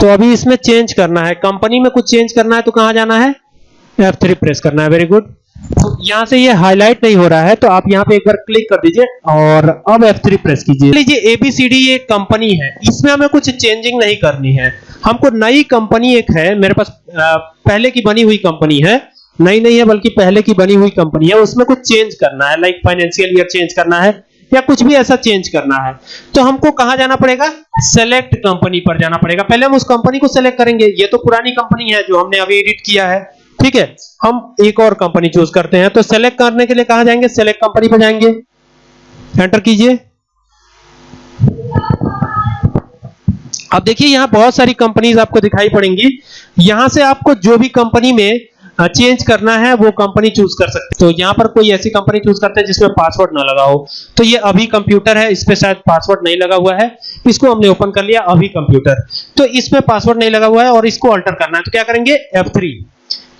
तो अभी इसमें चेंज करना है। कंपनी में कुछ चेंज करना है तो कहाँ जाना है? F3 प्रेस करना है। वेरी गुड तो यहाँ से ये हाईलाइट नहीं हो रहा है तो आप यहाँ पे एक बार क्लिक कर दीजिए और अब F3 प्रेस कीजिए। लीजिए ABCD ये कंपनी है। इसमें हमें कुछ चेंजिंग नहीं करनी है। हमको नई कंपनी एक है। मेरे पास पहले की बनी हुई कंपनी है। नई नहीं है, बल्कि पहले की बनी हुई कंपनी है। उसमें कुछ चेंज करना है। लाइक फाइनेंशियल ईयर चेंज करना है। या कुछ भी ऐसा चेंज करना है। तो हमको कहाँ जाना पड़ेगा? सेलेक्ट कंपनी पर जाना पड़ेगा। पहले हम उस कंपनी को सेलेक्ट करेंगे। ये तो पुरानी कंपनी है जो हमने अभी एडिट किया है। ठीक है? हम एक और कंपनी चूज़ करते हैं। तो सेलेक्ट करने के लिए कहाँ जाएँगे? सेलेक्ट कंपनी पर जाएँगे। एंटर कीजिए। अब देखिए, यहाँ बहुत सारी कंपनीज़ आपको दिखाई पड़ेंगी। यहाँ से आपको जो भी कंपनी में चेंज करना है, वो कंपनी चूज़ कर सकते तो यहाँ पर कोई ऐसी कंपनी चूज़ करते हैं जिसमें पासवर्ड ना लगा हो। तो ये अभी कंप्यूटर है, इस पे शायद पासवर्ड नहीं लगा हुआ है। इसको हमने ओपन कर लिया, अभी कंप्यूटर तो इसमें पासवर्ड नहीं लगा हुआ है और इसको अल्टर करना है। तो क्या करेंगे? F3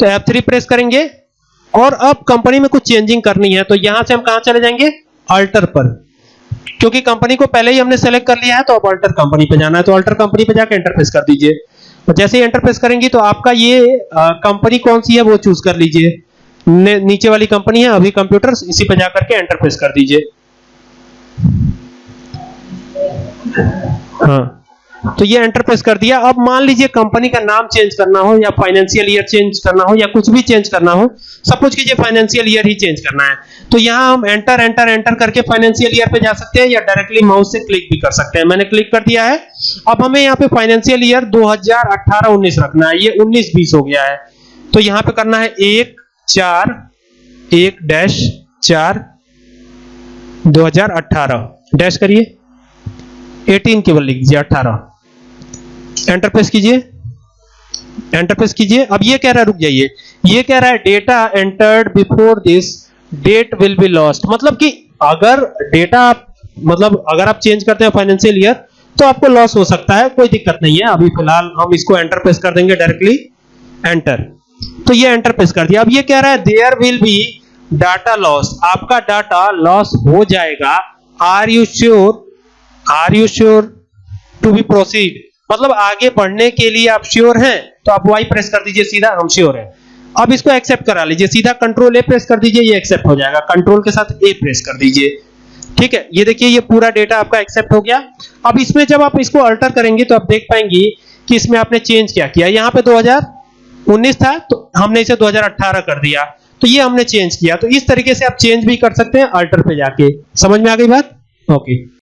तो F3 प्रेस करेंगे और अब कंपनी में कुछ चेंजिंग करनी है। तो यहाँ से हम कहाँ चले जाएँगे? अल्टर पर। क्योंकि कंपनी को पहले ही हमने सेलेक्ट कर लिया है तो अब अल्टर कंपनी पे जाना है। तो अल्टर कंपनी पे जाकर एंटर प्रेस कर दीजिए। जैसे ही एंटर प्रेस करेंगी तो आपका ये कंपनी कौन सी है वो चूज़ कर लीजिए। नीचे वाली कंपनी है, अभी कंप्यूटर इसी पे जाकर के एंटर प्रेस कर दीजिए। हाँ। तो ये एंटर प्रेस कर दिया। अब मान लीजिए कंपनी का नाम चेंज करना हो या फाइनेंशियल ईयर चेंज करना हो या कुछ भी चेंज करना हो सपोज़ कीजिए फाइनेंशियल ईयर ही चेंज करना है। तो यहाँ हम एंटर एंटर एंटर करके फाइनेंशियल ईयर पे जा सकते हैं या डायरेक्टली माउस से क्लिक भी कर सकते हैं। मैंने क्लिक कर दिया है। अब हमें यहाँ पे फाइनेंशियल ईयर 2018-19 रखना है। ये 19-20 हो गया है। तो यहाँ पे करना है एक, चार, एक डैश चार 2018 डैश करिए। 18 केवल लिख दीजिए 18 एंटर प्रेस कीजिए। एंटर प्रेस कीजिए। अब ये कह रहा है, रुक जाइए। ये कह रहा है data entered before this date will be lost मतलब कि अगर डेटा मतलब अगर आप चेंज करते हैं फाइनेंशियल ईयर तो आपको लॉस हो सकता है, कोई दिक्कत नहीं है। अभी फ़िलहाल हम इसको एंटर प्रेस कर देंगे डायरेक्टली एंटर तो ये एंटर प्रेस कर दिया। अब ये कह रहा है there will be data loss आपका डाटा लॉस हो जाएगा। Are you sure are you sure to be proceed मतलब आगे बढ़ने के लिए आप श्योर हैं तो आप वाई प्रेस कर दीजिए सीधा, हम श्योर हैं। अब इसको एक्सेप्ट करा लीजिए, सीधा कंट्रोल ए प्रेस कर दीजिए, ये एक्सेप्ट हो जाएगा। कंट्रोल के साथ ए प्रेस कर दीजिए। ठीक है? ये देखिए, ये पूरा डेटा आपका एक्सेप्ट हो गया। अब इसमें जब आप इसको अल्टर करेंगे तो आप देख पाएँगे कि इसमें आपने चेंज क्या किया। यहाँ पे 2019 था तो हमने इसे 2018 कर दिया। तो ये हमने चेंज किया। तो इस तरीके से आप चेंज भी कर सकते हैं अल्टर पे जाके। समझ में आ गई बात? ओके